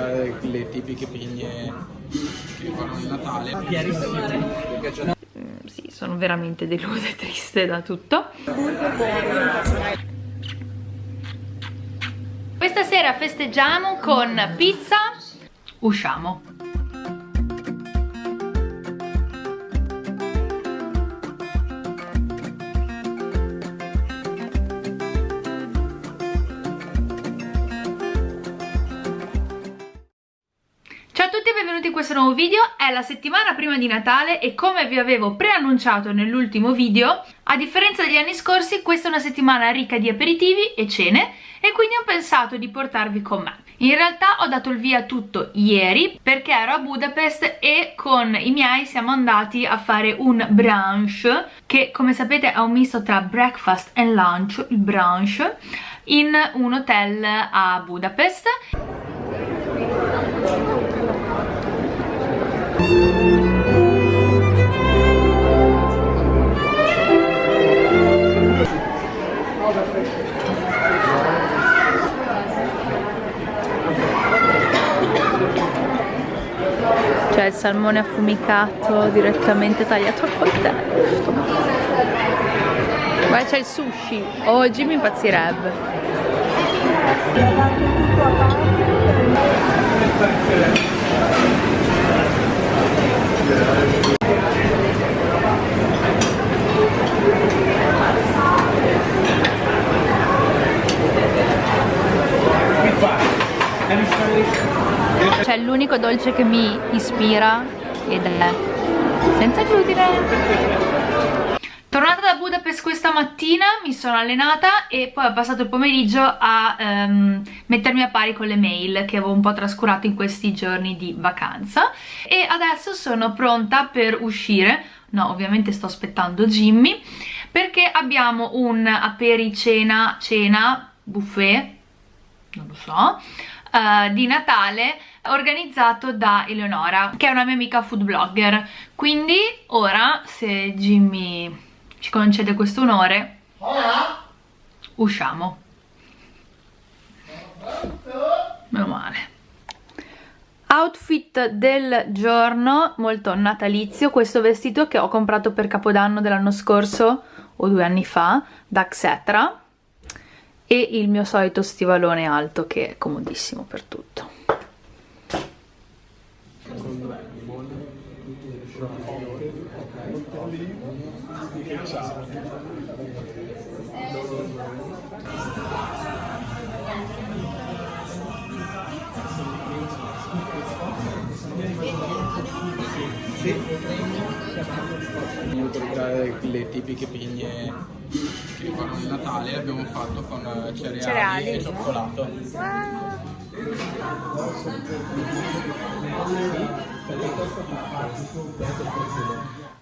comprare le tipiche pigne che fanno il Natale. Mm, sì, sono veramente delusa e triste da tutto. Questa sera festeggiamo con pizza, usciamo. Questo nuovo video, è la settimana prima di Natale e come vi avevo preannunciato nell'ultimo video, a differenza degli anni scorsi questa è una settimana ricca di aperitivi e cene e quindi ho pensato di portarvi con me. In realtà ho dato il via tutto ieri perché ero a Budapest e con i miei siamo andati a fare un brunch che come sapete è un misto tra breakfast e lunch, il brunch, in un hotel a Budapest. Cioè il salmone affumicato direttamente tagliato al coltello. Poi c'è il sushi. Oggi mi impazzirebbe. C'è l'unico dolce che mi ispira ed è senza glutine. Tornata da Budapest questa mattina mi sono allenata e poi ho passato il pomeriggio a um, mettermi a pari con le mail che avevo un po' trascurato in questi giorni di vacanza e adesso sono pronta per uscire, no ovviamente sto aspettando Jimmy perché abbiamo un apericena, cena, buffet, non lo so, uh, di Natale organizzato da Eleonora che è una mia amica food blogger. Quindi ora se Jimmy ci concede questo onore usciamo. Meno male. Outfit del giorno molto natalizio questo vestito che ho comprato per capodanno dell'anno scorso o due anni fa da Xetra e il mio solito stivalone alto che è comodissimo per tutto. Voglio comprare le tipiche pigne che fanno il Natale abbiamo fatto con cereali, Cereali. e cioccolato.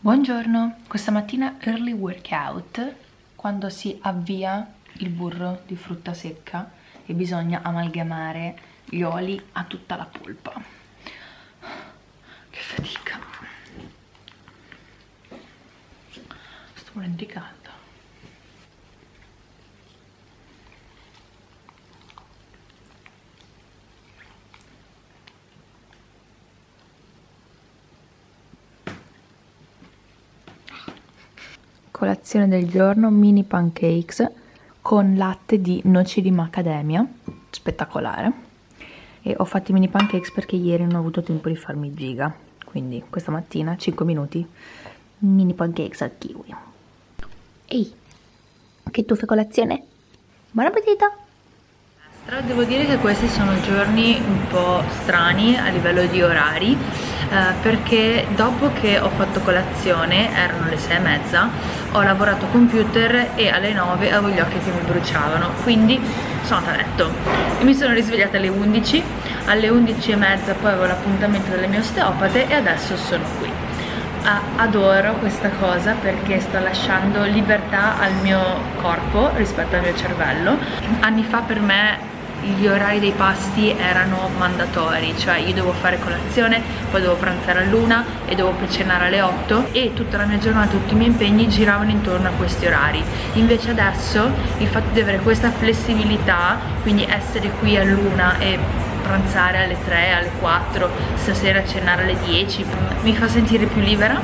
Buongiorno, questa mattina early workout quando si avvia il burro di frutta secca e bisogna amalgamare gli oli a tutta la polpa. Che fatica. Sto morendo di caldo. colazione del giorno mini pancakes con latte di noci di macadamia. Spettacolare. E ho fatto i mini pancakes perché ieri non ho avuto tempo di farmi giga. Quindi questa mattina 5 minuti mini pancakes al kiwi ehi che tu fai colazione? buon appetito devo dire che questi sono giorni un po' strani a livello di orari eh, perché dopo che ho fatto colazione, erano le sei e mezza, ho lavorato computer e alle 9 avevo gli occhi che mi bruciavano, quindi sono andata a letto e mi sono risvegliata alle 11, alle 11 e mezza poi avevo l'appuntamento delle mie osteopate e adesso sono qui. Adoro questa cosa perché sta lasciando libertà al mio corpo rispetto al mio cervello. Anni fa per me gli orari dei pasti erano mandatori cioè io dovevo fare colazione poi dovevo pranzare all'una e dovevo cenare alle 8 e tutta la mia giornata tutti i miei impegni giravano intorno a questi orari. Invece adesso il fatto di avere questa flessibilità quindi essere qui all'una e pranzare alle 3, alle 4, stasera cenare alle 10, mi fa sentire più libera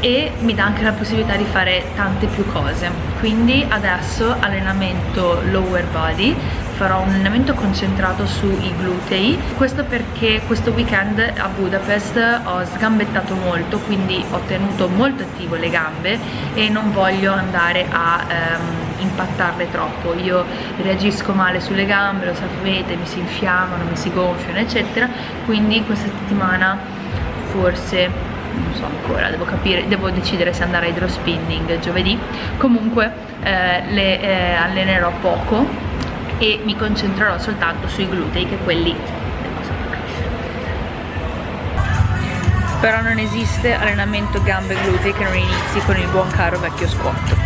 e mi dà anche la possibilità di fare tante più cose. Quindi adesso allenamento lower body farò un allenamento concentrato sui glutei. Questo perché questo weekend a Budapest ho sgambettato molto quindi ho tenuto molto attivo le gambe e non voglio andare a ehm, impattarle troppo. Io reagisco male sulle gambe lo sapete mi si infiammano mi si gonfiano eccetera. Quindi questa settimana forse non so ancora, devo capire, devo decidere se andare a hydrospinning giovedì. Comunque eh, le eh, allenerò poco e mi concentrerò soltanto sui glutei che quelli però non esiste allenamento gambe e glutei che non inizi con il buon caro vecchio squat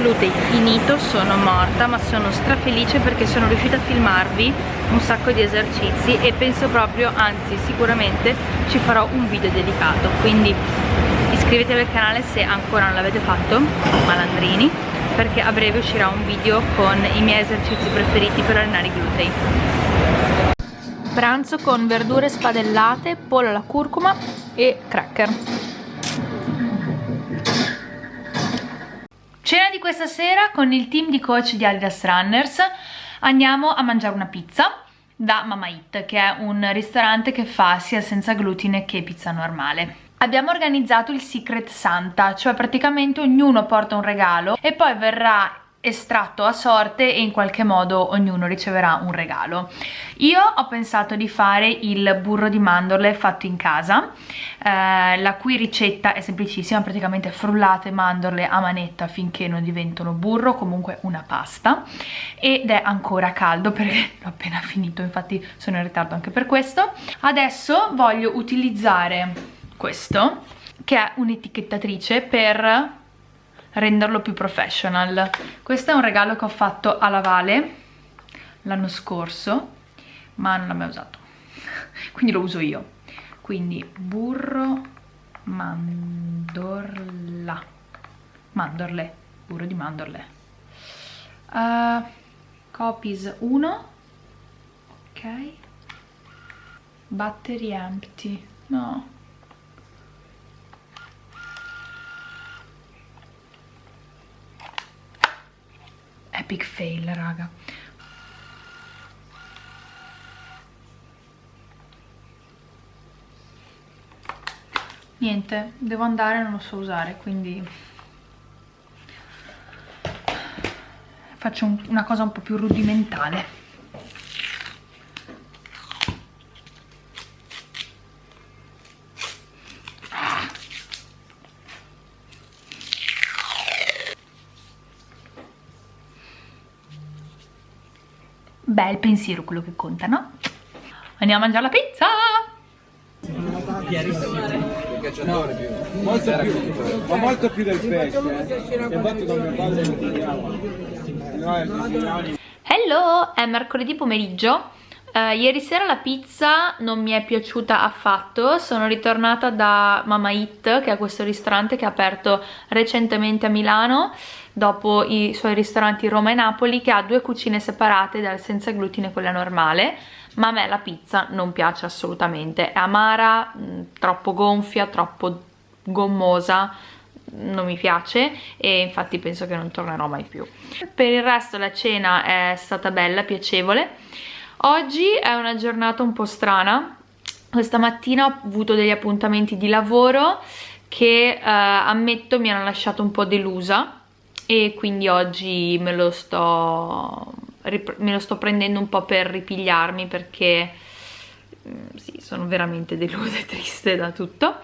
glutei finito sono morta ma sono strafelice perché sono riuscita a filmarvi un sacco di esercizi e penso proprio anzi sicuramente ci farò un video dedicato. Quindi iscrivetevi al canale se ancora non l'avete fatto malandrini perché a breve uscirà un video con i miei esercizi preferiti per allenare i glutei. Pranzo con verdure spadellate, pollo alla curcuma e cracker Cena di questa sera con il team di coach di Adidas Runners andiamo a mangiare una pizza da Mama Eat che è un ristorante che fa sia senza glutine che pizza normale. Abbiamo organizzato il Secret Santa, cioè praticamente ognuno porta un regalo e poi verrà estratto a sorte e in qualche modo ognuno riceverà un regalo. Io ho pensato di fare il burro di mandorle fatto in casa, eh, la cui ricetta è semplicissima, praticamente frullate mandorle a manetta finché non diventano burro, comunque una pasta, ed è ancora caldo perché l'ho appena finito, infatti sono in ritardo anche per questo. Adesso voglio utilizzare questo, che è un'etichettatrice per renderlo più professional. Questo è un regalo che ho fatto alla Vale l'anno scorso ma non l'ho mai usato. Quindi lo uso io. Quindi burro mandorla. Mandorle burro di mandorle. Uh, copies 1 ok. Battery empty. No epic fail raga. Niente devo andare non lo so usare quindi faccio un, una cosa un po' più rudimentale beh il pensiero quello che conta no? andiamo a mangiare la pizza No, molto più, ma molto più del pesce. Eh. Hello, è mercoledì pomeriggio. Uh, ieri sera la pizza non mi è piaciuta affatto, sono ritornata da Mama Eat, che è questo ristorante che ha aperto recentemente a Milano dopo i suoi ristoranti Roma e Napoli che ha due cucine separate dal senza glutine e quella normale. Ma a me la pizza non piace assolutamente. È amara, mm, troppo gonfia, troppo gommosa non mi piace e infatti penso che non tornerò mai più. Per il resto la cena è stata bella, piacevole. Oggi è una giornata un po' strana. Questa mattina ho avuto degli appuntamenti di lavoro che eh, ammetto mi hanno lasciato un po' delusa e quindi oggi me lo sto, me lo sto prendendo un po' per ripigliarmi perché mm, sì, sono veramente delusa e triste da tutto.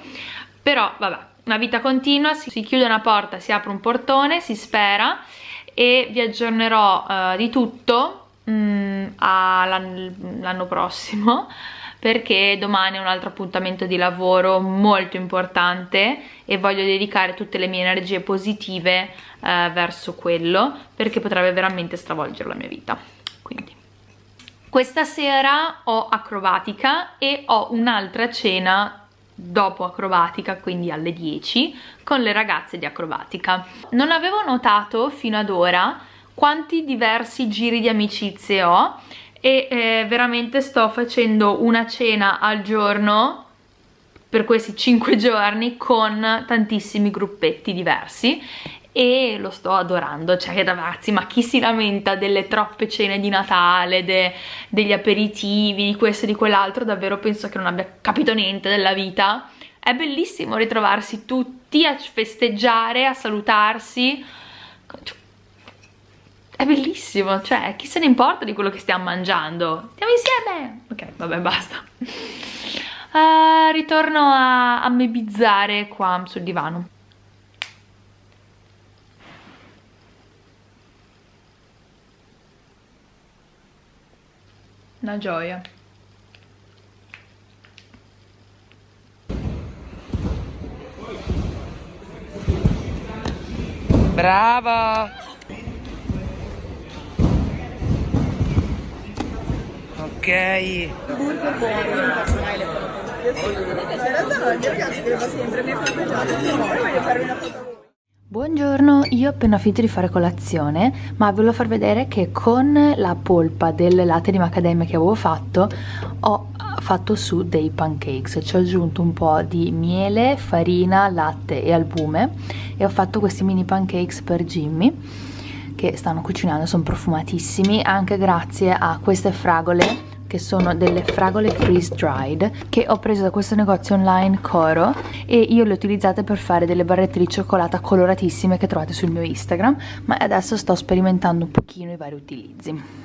Però vabbè, una vita continua, si chiude una porta, si apre un portone, si spera e vi aggiornerò uh, di tutto mm, l'anno prossimo perché domani è un altro appuntamento di lavoro molto importante e voglio dedicare tutte le mie energie positive eh, verso quello perché potrebbe veramente stravolgere la mia vita questa sera ho acrobatica e ho un'altra cena dopo acrobatica, quindi alle 10, con le ragazze di acrobatica. Non avevo notato fino ad ora quanti diversi giri di amicizie ho e eh, veramente sto facendo una cena al giorno per questi 5 giorni con tantissimi gruppetti diversi e lo sto adorando, cioè ragazzi ma chi si lamenta delle troppe cene di Natale, de, degli aperitivi, di questo e di quell'altro, davvero penso che non abbia capito niente della vita. È bellissimo ritrovarsi tutti a festeggiare, a salutarsi, bellissimo, cioè chi se ne importa di quello che stiamo mangiando? Stiamo insieme! Ok, vabbè basta. Uh, ritorno a, a mebizzare qua sul divano. Una gioia. Brava! Ok. Buongiorno, io ho appena finito di fare colazione, ma volevo far vedere che con la polpa del latte di macadamia che avevo fatto ho fatto su dei pancakes, ci ho aggiunto un po' di miele, farina, latte e albume e ho fatto questi mini pancakes per Jimmy che stanno cucinando, sono profumatissimi anche grazie a queste fragole che sono delle fragole freeze dried che ho preso da questo negozio online Coro e io le ho utilizzate per fare delle barrette di cioccolata coloratissime che trovate sul mio Instagram ma adesso sto sperimentando un pochino i vari utilizzi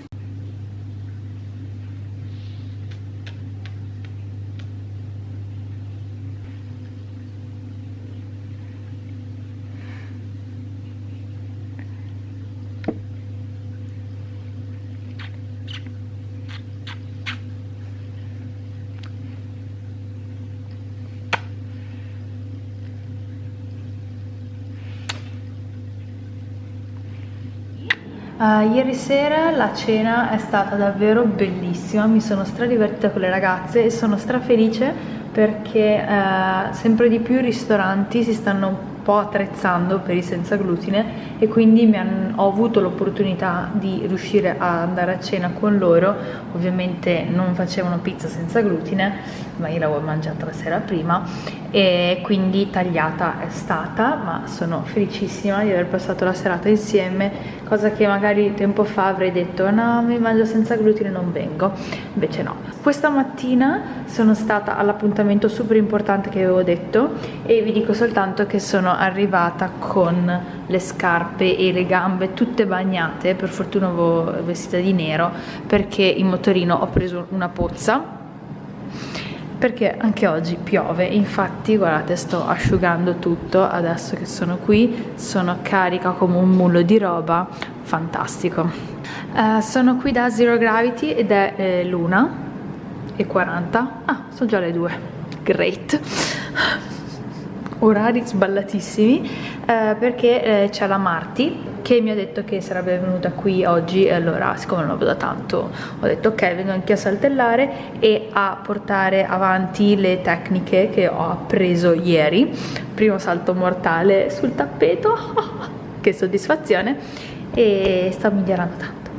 Uh, ieri sera la cena è stata davvero bellissima, mi sono stradivertita con le ragazze e sono strafelice perché uh, sempre di più i ristoranti si stanno po' attrezzando per i senza glutine e quindi han, ho avuto l'opportunità di riuscire a andare a cena con loro. Ovviamente non facevano pizza senza glutine ma io l'avevo mangiata la sera prima e quindi tagliata è stata ma sono felicissima di aver passato la serata insieme cosa che magari tempo fa avrei detto no mi mangio senza glutine non vengo. Invece no. Questa mattina sono stata all'appuntamento super importante che avevo detto e vi dico soltanto che sono arrivata con le scarpe e le gambe tutte bagnate per fortuna avevo vestita di nero perché in motorino ho preso una pozza perché anche oggi piove infatti guardate sto asciugando tutto adesso che sono qui sono carica come un mulo di roba fantastico. Uh, sono qui da Zero Gravity ed è eh, l'una e 40 ah sono già le due. Great orari sballatissimi eh, perché eh, c'è la Marti che mi ha detto che sarebbe venuta qui oggi e allora siccome non la vedo tanto ho detto ok vengo anche a saltellare e a portare avanti le tecniche che ho appreso ieri. Primo salto mortale sul tappeto che soddisfazione e sto migliorando tanto.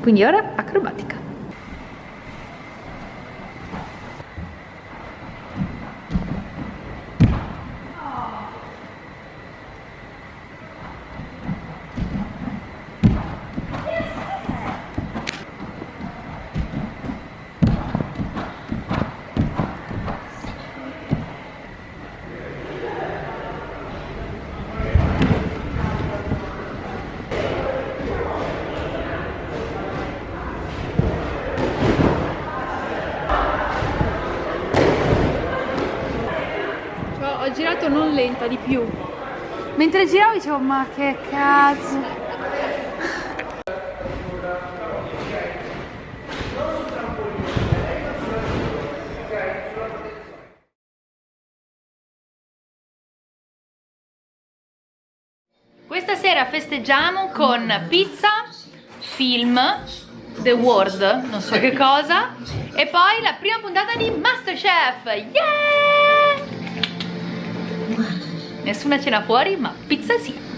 Quindi ora acrobatica girato non lenta, di più. Mentre giravo dicevo, ma che cazzo. Questa sera festeggiamo con pizza, film the World, non so che cosa. E poi la prima puntata di Masterchef. Yeah! Nessuna cena fuori, ma pizza sì.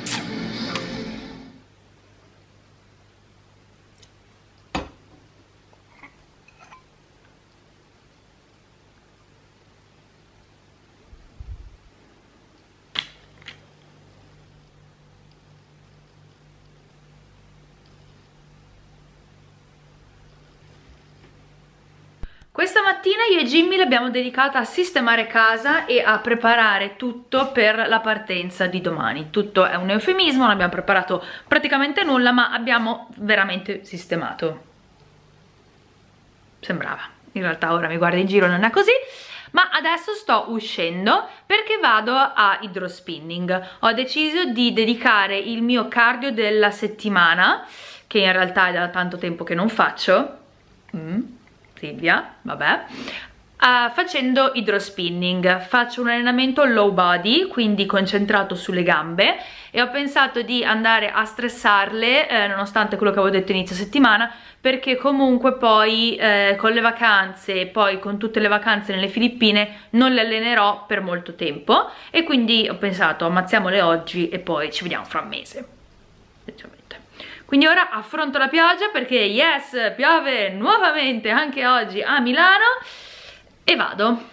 Questa mattina io e Jimmy l'abbiamo dedicata a sistemare casa e a preparare tutto per la partenza di domani. Tutto è un eufemismo, non abbiamo preparato praticamente nulla, ma abbiamo veramente sistemato. Sembrava. In realtà ora mi guardo in giro, non è così. Ma adesso sto uscendo perché vado a hydrospinning. Ho deciso di dedicare il mio cardio della settimana, che in realtà è da tanto tempo che non faccio. Mm Silvia, vabbè, Uh, facendo idrospinning. Faccio un allenamento low body quindi concentrato sulle gambe e ho pensato di andare a stressarle eh, nonostante quello che avevo detto inizio settimana perché comunque poi eh, con le vacanze poi con tutte le vacanze nelle Filippine non le allenerò per molto tempo. E quindi ho pensato ammazziamole oggi e poi ci vediamo fra un mese quindi ora affronto la pioggia perché yes, piove nuovamente anche oggi a Milano e vado.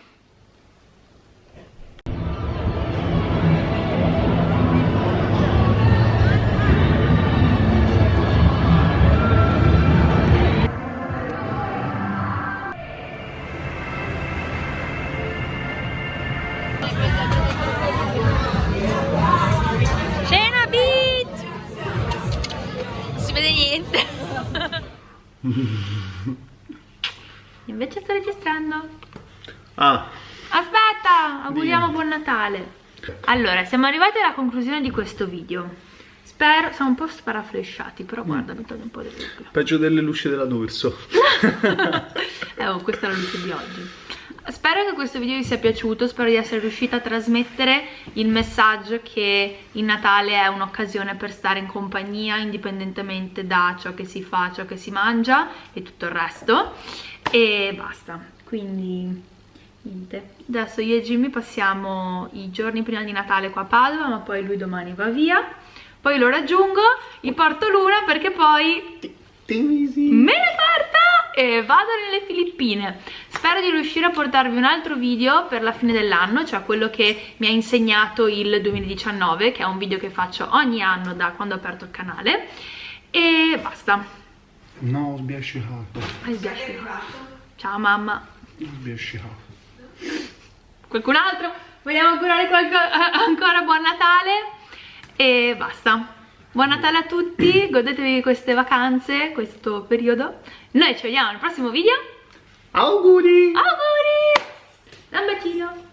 Siamo arrivati alla conclusione di questo video. Spero, siamo un po' sparaflesciati, però guarda, mi toglie un po' di luce. Peggio delle luci della D'Urso. eh, oh, questa è la luce di oggi. Spero che questo video vi sia piaciuto, spero di essere riuscita a trasmettere il messaggio che il Natale è un'occasione per stare in compagnia indipendentemente da ciò che si fa, ciò che si mangia e tutto il resto e basta, quindi niente. Adesso io e Jimmy passiamo i giorni prima di Natale qua a Padova ma poi lui domani va via. Poi lo raggiungo, gli porto l'una perché poi me ne parto e vado nelle Filippine. Spero di riuscire a portarvi un altro video per la fine dell'anno cioè quello che mi ha insegnato il 2019 che è un video che faccio ogni anno da quando ho aperto il canale. E basta. No, ho sbiascicato. Hai sbiascicato. Ciao mamma. Ho sbiascicato qualcun altro? Vogliamo augurare ancora buon Natale? E basta. Buon Natale a tutti godetevi queste vacanze questo periodo. Noi ci vediamo al prossimo video. Auguri! Auguri! Un bacino